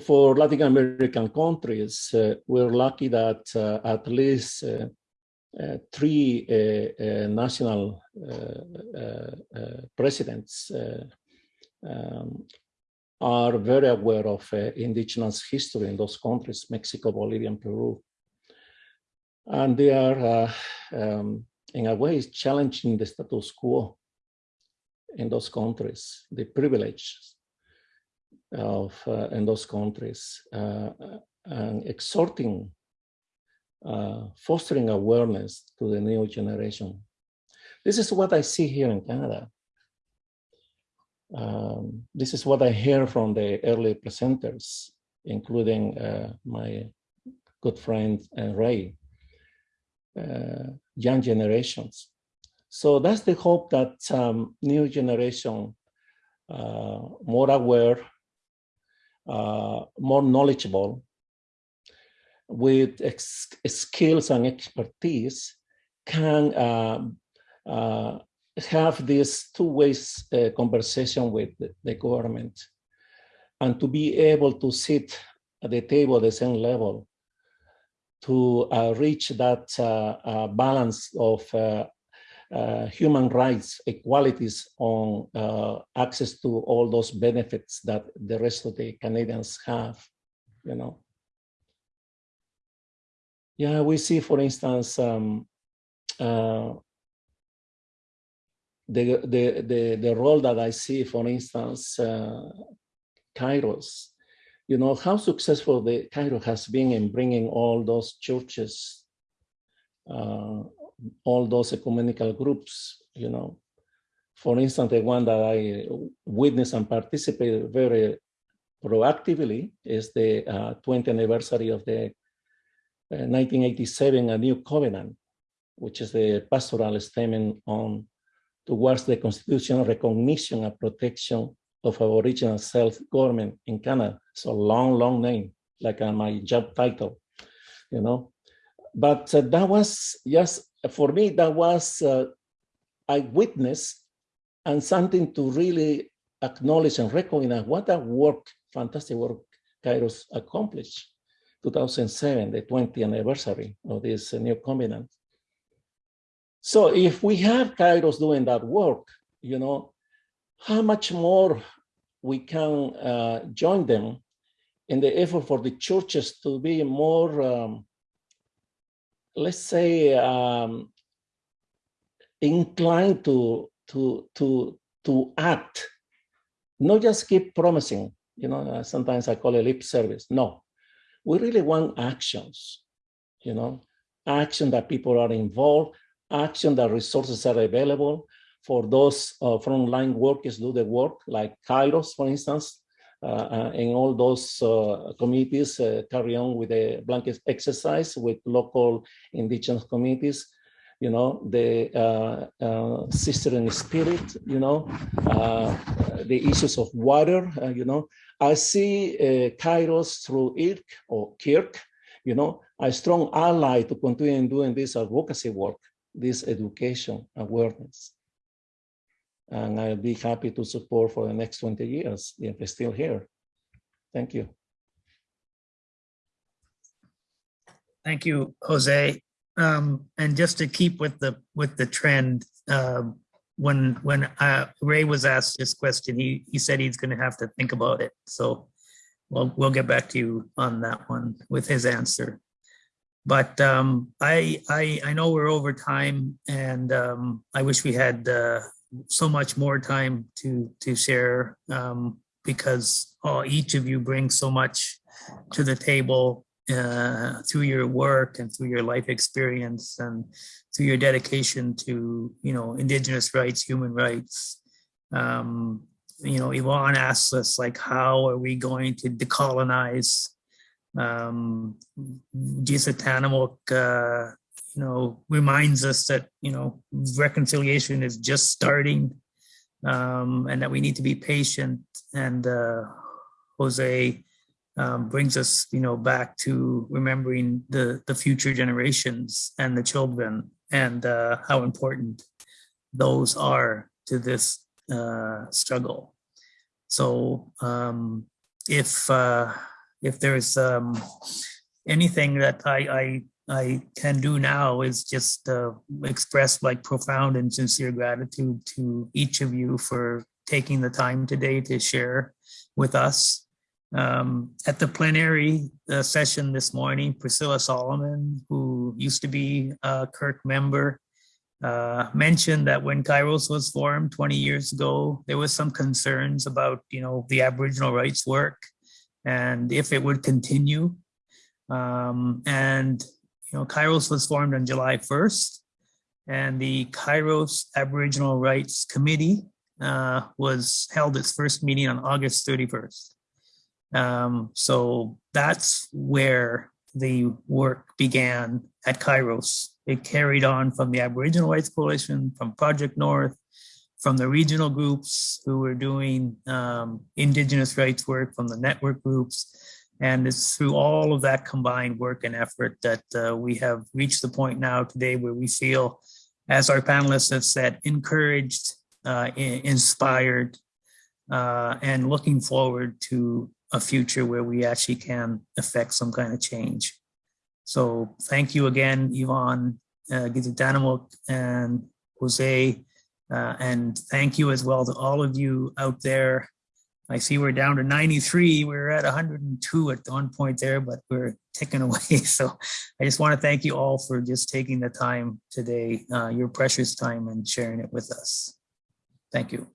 for Latin American countries, we're lucky that at least three uh, national uh, uh, uh, presidents um, are very aware of indigenous history in those countries, Mexico, Bolivia, and Peru. And they are, um, in a way, challenging the status quo in those countries, the privileges of uh, in those countries, uh, and exhorting, uh, fostering awareness to the new generation. This is what I see here in Canada. Um, this is what I hear from the early presenters, including uh, my good friend uh, Ray, uh, young generations. So that's the hope that um, new generation, uh, more aware, uh, more knowledgeable, with skills and expertise, can um, uh, have this two ways uh, conversation with the, government and to be able to sit at the table at the same level to uh, reach that uh, uh, balance of uh, uh, human rights, equalities on uh, access to all those benefits that the rest of the Canadians have, you know. Yeah, we see, for instance, um, uh, the, the, the, the role that I see, for instance, uh, Kairos, you know, how successful the Cairo has been in bringing all those churches, uh, all those ecumenical groups, you know. For instance, the one that I witnessed and participated very proactively is the uh, 20th anniversary of the 1987 A New Covenant, which is the pastoral statement on towards the constitutional recognition and protection of Aboriginal self-government in Canada. A long, long name, like uh, my job title, you know. But uh, that was just, for me, that was uh, I witnessed and something to really acknowledge and recognize what a work, fantastic work Kairos accomplished. 2007, the 20th anniversary of this uh, new covenant. So if we have Kairos doing that work, you know, how much more we can uh, join them in the effort for the churches to be more, um, let's say, um, inclined to to to to act, not just keep promising. You know, sometimes I call it lip service. No, we really want actions. You know, action that people are involved, action that resources are available for those uh, frontline workers do the work, like Kairos, for instance, uh, uh, and all those uh, committees uh, carry on with the blanket exercise with local indigenous communities you know, the uh, uh, sister in spirit, you know, uh, the issues of water, uh, you know. I see uh, Kairos through IRK or Kirk, you know, a strong ally to continue doing this advocacy work, this education awareness. And I'll be happy to support for the next 20 years if it's still here. Thank you. Thank you, Jose. Um, and just to keep with the, with the trend, um, when, when uh, Ray was asked this question, he, he said he's gonna have to think about it. So we'll, we'll get back to you on that one with his answer. But um, I, I, I know we're over time and um, I wish we had uh, so much more time to, to share um, because uh, each of you brings so much to the table uh, through your work and through your life experience and through your dedication to, you know, indigenous rights, human rights. Um, you know, Yvonne asks us like, how are we going to decolonize? Um, Jisatanamok, uh, you know, reminds us that, you know, reconciliation is just starting um, and that we need to be patient. And uh, Jose um, brings us, you know, back to remembering the the future generations and the children and uh, how important those are to this uh, struggle. So um, if uh, if there's um, anything that I, I I can do now is just uh, express like profound and sincere gratitude to each of you for taking the time today to share with us. Um, at the plenary uh, session this morning, Priscilla Solomon, who used to be a Kirk member, uh, mentioned that when Kairos was formed 20 years ago, there was some concerns about, you know, the Aboriginal rights work and if it would continue. Um, and you know, Kairos was formed on July 1st, and the Kairos Aboriginal Rights Committee uh, was held its first meeting on August 31st. Um, so that's where the work began at Kairos. It carried on from the Aboriginal Rights Coalition, from Project North, from the regional groups who were doing um, Indigenous rights work, from the network groups, and it's through all of that combined work and effort that uh, we have reached the point now today where we feel, as our panelists have said, encouraged, uh, inspired, uh, and looking forward to a future where we actually can affect some kind of change. So thank you again, Yvonne, uh, Gizitanamuk and Jose, uh, and thank you as well to all of you out there I see we're down to 93. We were at 102 at one point there, but we're ticking away. So I just want to thank you all for just taking the time today, uh, your precious time and sharing it with us. Thank you.